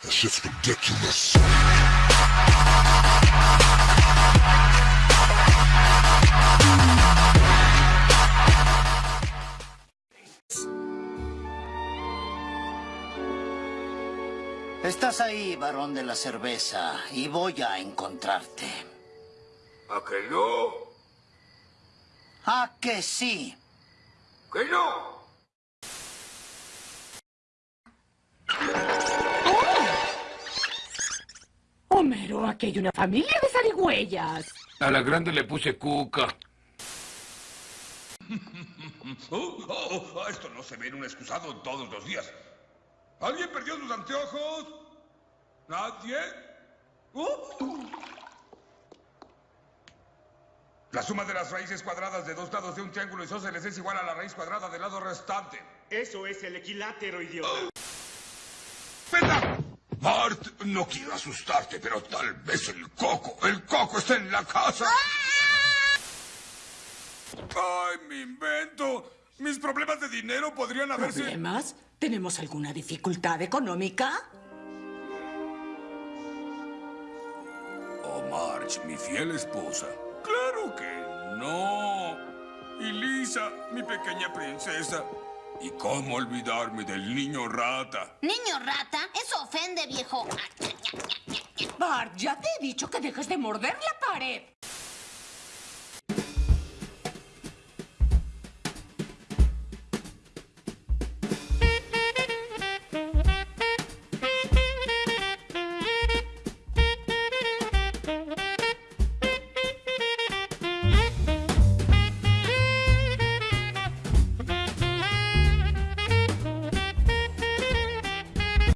That shit's ridiculous. Estás ahí, varón de la cerveza, y voy a encontrarte. ¿A que no? ¿A que sí? ¿Que no? Aquí hay una familia de zarigüeyas. A la grande le puse cuca. Oh, oh, oh, esto no se ve en un excusado todos los días. ¿Alguien perdió sus anteojos? ¿Nadie? Oh. La suma de las raíces cuadradas de dos lados de un triángulo isósceles es igual a la raíz cuadrada del lado restante. Eso es el equilátero, idiota. Bart, no quiero asustarte, pero tal vez el coco, el coco está en la casa. ¡Ay, mi invento! Mis problemas de dinero podrían haberse... ¿Problemas? ¿Tenemos alguna dificultad económica? Oh, Marge, mi fiel esposa. Claro que no. Y Lisa, mi pequeña princesa. ¿Y cómo olvidarme del niño rata? Niño rata, eso ofende, viejo. Bart, ya te he dicho que dejes de morder la pared.